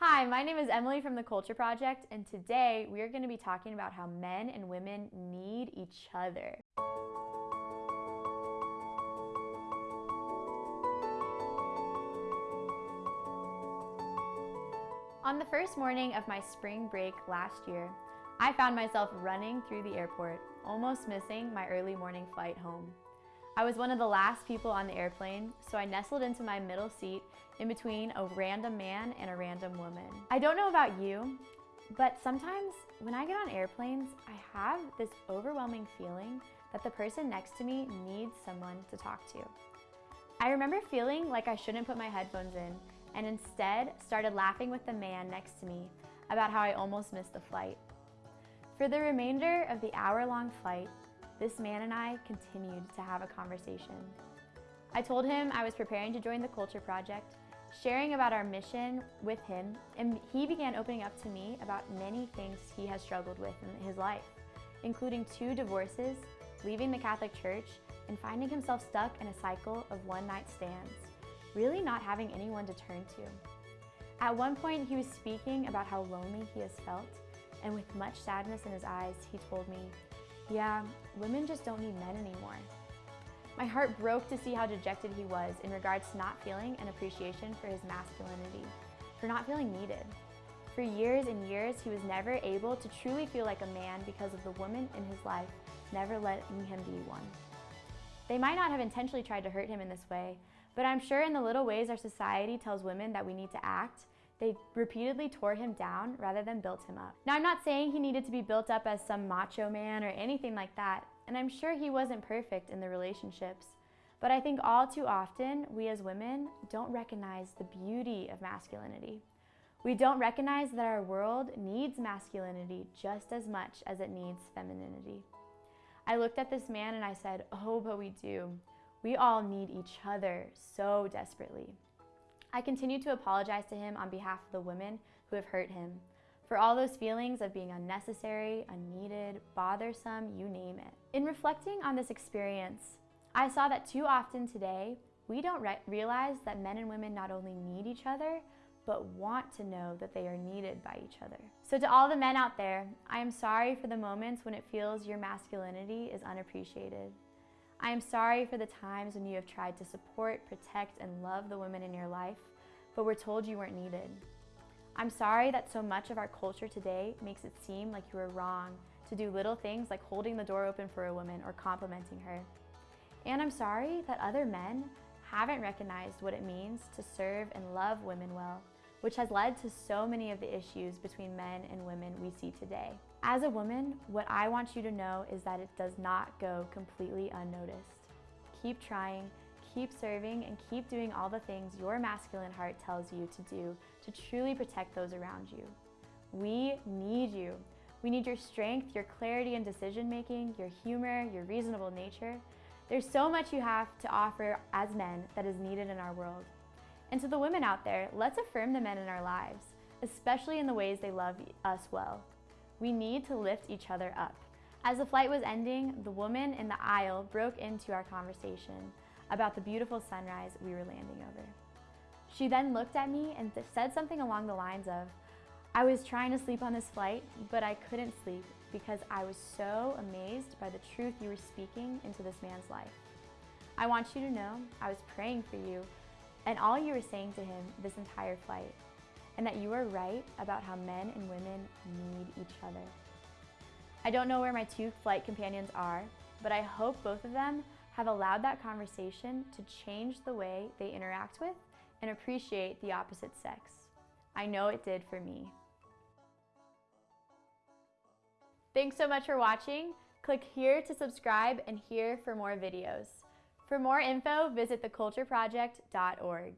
Hi, my name is Emily from the Culture Project, and today we are going to be talking about how men and women need each other. On the first morning of my spring break last year, I found myself running through the airport, almost missing my early morning flight home. I was one of the last people on the airplane, so I nestled into my middle seat in between a random man and a random woman. I don't know about you, but sometimes when I get on airplanes, I have this overwhelming feeling that the person next to me needs someone to talk to. I remember feeling like I shouldn't put my headphones in and instead started laughing with the man next to me about how I almost missed the flight. For the remainder of the hour-long flight, this man and I continued to have a conversation. I told him I was preparing to join the Culture Project, sharing about our mission with him, and he began opening up to me about many things he has struggled with in his life, including two divorces, leaving the Catholic Church, and finding himself stuck in a cycle of one-night stands, really not having anyone to turn to. At one point, he was speaking about how lonely he has felt, and with much sadness in his eyes, he told me, yeah, women just don't need men anymore. My heart broke to see how dejected he was in regards to not feeling an appreciation for his masculinity, for not feeling needed. For years and years, he was never able to truly feel like a man because of the woman in his life never letting him be one. They might not have intentionally tried to hurt him in this way, but I'm sure in the little ways our society tells women that we need to act, they repeatedly tore him down rather than built him up. Now, I'm not saying he needed to be built up as some macho man or anything like that, and I'm sure he wasn't perfect in the relationships. But I think all too often, we as women don't recognize the beauty of masculinity. We don't recognize that our world needs masculinity just as much as it needs femininity. I looked at this man and I said, oh, but we do. We all need each other so desperately. I continue to apologize to him on behalf of the women who have hurt him for all those feelings of being unnecessary, unneeded, bothersome, you name it. In reflecting on this experience, I saw that too often today, we don't re realize that men and women not only need each other, but want to know that they are needed by each other. So to all the men out there, I am sorry for the moments when it feels your masculinity is unappreciated. I am sorry for the times when you have tried to support, protect, and love the women in your life, but were told you weren't needed. I'm sorry that so much of our culture today makes it seem like you are wrong to do little things like holding the door open for a woman or complimenting her. And I'm sorry that other men haven't recognized what it means to serve and love women well, which has led to so many of the issues between men and women we see today. As a woman, what I want you to know is that it does not go completely unnoticed. Keep trying, keep serving, and keep doing all the things your masculine heart tells you to do to truly protect those around you. We need you. We need your strength, your clarity in decision making, your humor, your reasonable nature. There's so much you have to offer as men that is needed in our world. And to the women out there, let's affirm the men in our lives, especially in the ways they love us well. We need to lift each other up. As the flight was ending, the woman in the aisle broke into our conversation about the beautiful sunrise we were landing over. She then looked at me and said something along the lines of, I was trying to sleep on this flight, but I couldn't sleep because I was so amazed by the truth you were speaking into this man's life. I want you to know I was praying for you and all you were saying to him this entire flight, and that you are right about how men and women need each other. I don't know where my two flight companions are, but I hope both of them have allowed that conversation to change the way they interact with and appreciate the opposite sex. I know it did for me. Thanks so much for watching. Click here to subscribe and here for more videos. For more info, visit thecultureproject.org.